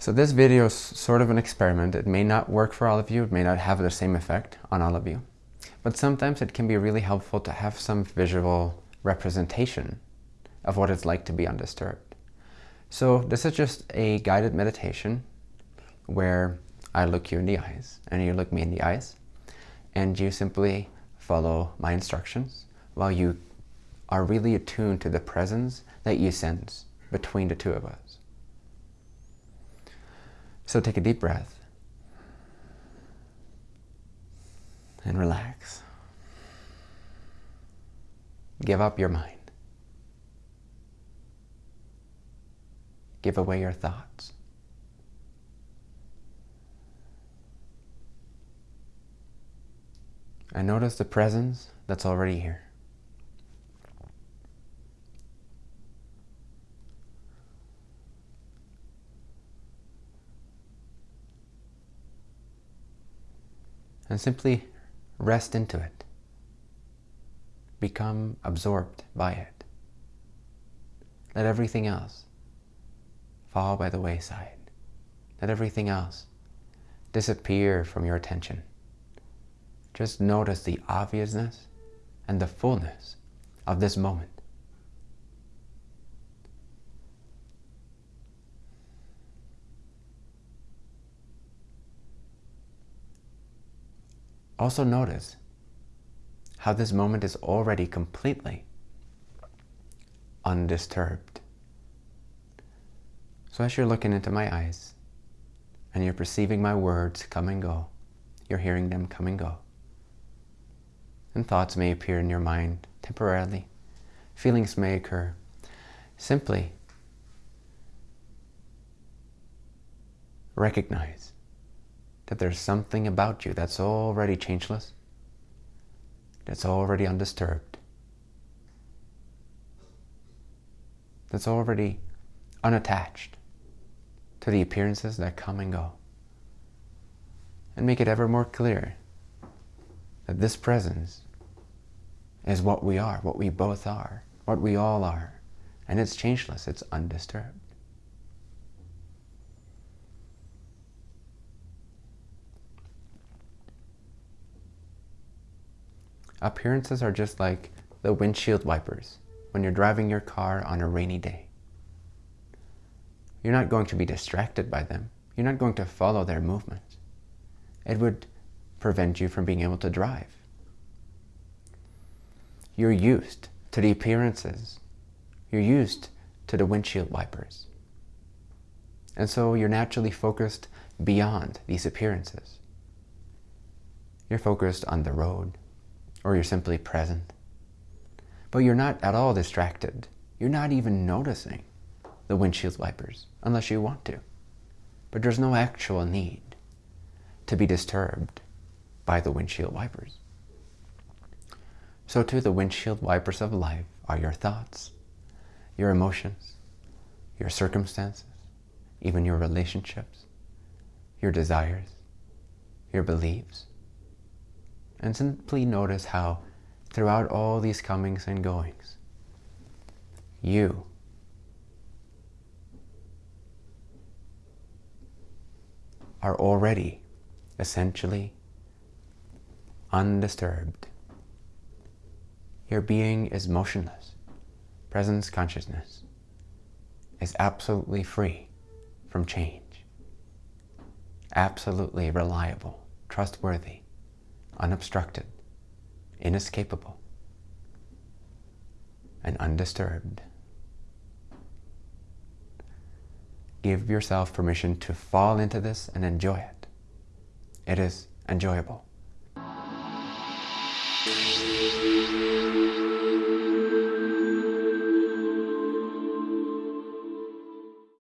So this video is sort of an experiment. It may not work for all of you. It may not have the same effect on all of you. But sometimes it can be really helpful to have some visual representation of what it's like to be undisturbed. So this is just a guided meditation where I look you in the eyes and you look me in the eyes and you simply follow my instructions while you are really attuned to the presence that you sense between the two of us. So take a deep breath and relax. Give up your mind. Give away your thoughts. And notice the presence that's already here. And simply rest into it. Become absorbed by it. Let everything else fall by the wayside. Let everything else disappear from your attention. Just notice the obviousness and the fullness of this moment. Also notice how this moment is already completely undisturbed. So as you're looking into my eyes and you're perceiving my words come and go, you're hearing them come and go, and thoughts may appear in your mind temporarily. Feelings may occur. Simply recognize that there's something about you that's already changeless, that's already undisturbed, that's already unattached to the appearances that come and go. And make it ever more clear that this presence is what we are, what we both are, what we all are. And it's changeless, it's undisturbed. Appearances are just like the windshield wipers when you're driving your car on a rainy day. You're not going to be distracted by them. You're not going to follow their movements. It would prevent you from being able to drive. You're used to the appearances. You're used to the windshield wipers. And so you're naturally focused beyond these appearances. You're focused on the road, or you're simply present. But you're not at all distracted. You're not even noticing the windshield wipers, unless you want to. But there's no actual need to be disturbed by the windshield wipers. So too the windshield wipers of life are your thoughts, your emotions, your circumstances, even your relationships, your desires, your beliefs. And simply notice how throughout all these comings and goings, you are already essentially undisturbed. Your being is motionless. Presence consciousness is absolutely free from change. Absolutely reliable, trustworthy, unobstructed, inescapable, and undisturbed. Give yourself permission to fall into this and enjoy it. It is enjoyable.